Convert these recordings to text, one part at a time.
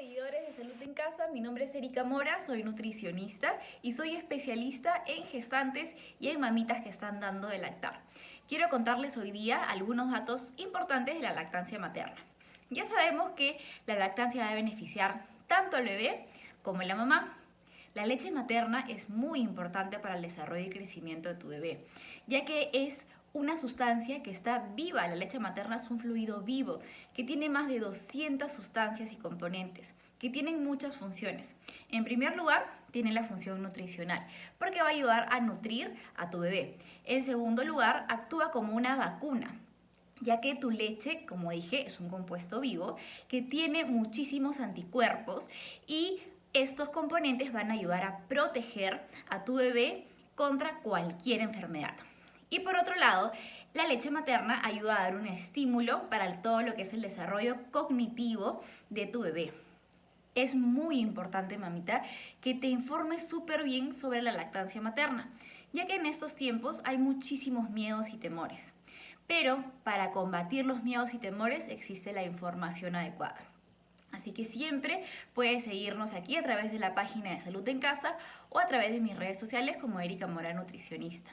seguidores de Salud en Casa, mi nombre es Erika Mora, soy nutricionista y soy especialista en gestantes y en mamitas que están dando de lactar. Quiero contarles hoy día algunos datos importantes de la lactancia materna. Ya sabemos que la lactancia va a beneficiar tanto al bebé como a la mamá. La leche materna es muy importante para el desarrollo y crecimiento de tu bebé, ya que es una sustancia que está viva. La leche materna es un fluido vivo que tiene más de 200 sustancias y componentes que tienen muchas funciones. En primer lugar, tiene la función nutricional porque va a ayudar a nutrir a tu bebé. En segundo lugar, actúa como una vacuna ya que tu leche, como dije, es un compuesto vivo que tiene muchísimos anticuerpos y estos componentes van a ayudar a proteger a tu bebé contra cualquier enfermedad. Y por otro lado, la leche materna ayuda a dar un estímulo para todo lo que es el desarrollo cognitivo de tu bebé. Es muy importante, mamita, que te informes súper bien sobre la lactancia materna, ya que en estos tiempos hay muchísimos miedos y temores. Pero para combatir los miedos y temores existe la información adecuada. Así que siempre puedes seguirnos aquí a través de la página de Salud en Casa o a través de mis redes sociales como Erika Mora Nutricionista.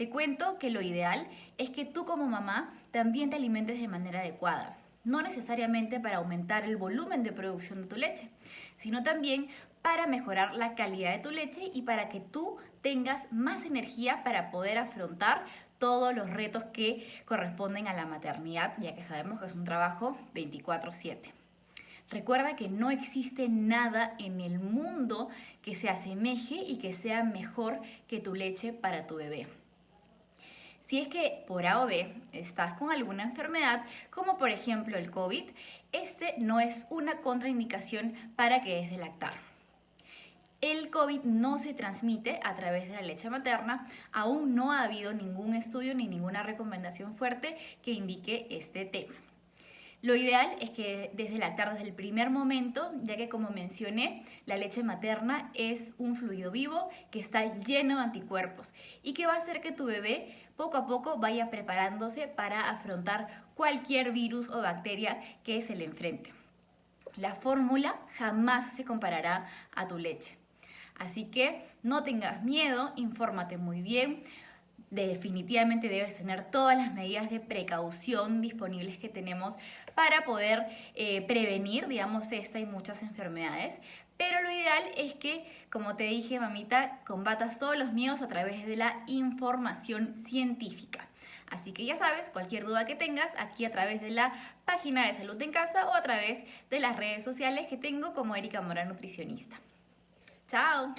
Te cuento que lo ideal es que tú como mamá también te alimentes de manera adecuada. No necesariamente para aumentar el volumen de producción de tu leche, sino también para mejorar la calidad de tu leche y para que tú tengas más energía para poder afrontar todos los retos que corresponden a la maternidad, ya que sabemos que es un trabajo 24/7. Recuerda que no existe nada en el mundo que se asemeje y que sea mejor que tu leche para tu bebé. Si es que por A o B estás con alguna enfermedad, como por ejemplo el COVID, este no es una contraindicación para que des de lactar. El COVID no se transmite a través de la leche materna, aún no ha habido ningún estudio ni ninguna recomendación fuerte que indique este tema. Lo ideal es que desde lactar desde el primer momento, ya que como mencioné, la leche materna es un fluido vivo que está lleno de anticuerpos y que va a hacer que tu bebé poco a poco vaya preparándose para afrontar cualquier virus o bacteria que se le enfrente. La fórmula jamás se comparará a tu leche. Así que no tengas miedo, infórmate muy bien, definitivamente debes tener todas las medidas de precaución disponibles que tenemos para poder eh, prevenir, digamos, esta y muchas enfermedades. Pero lo ideal es que, como te dije, mamita, combatas todos los miedos a través de la información científica. Así que ya sabes, cualquier duda que tengas aquí a través de la página de Salud en Casa o a través de las redes sociales que tengo como Erika Mora Nutricionista. ¡Chao!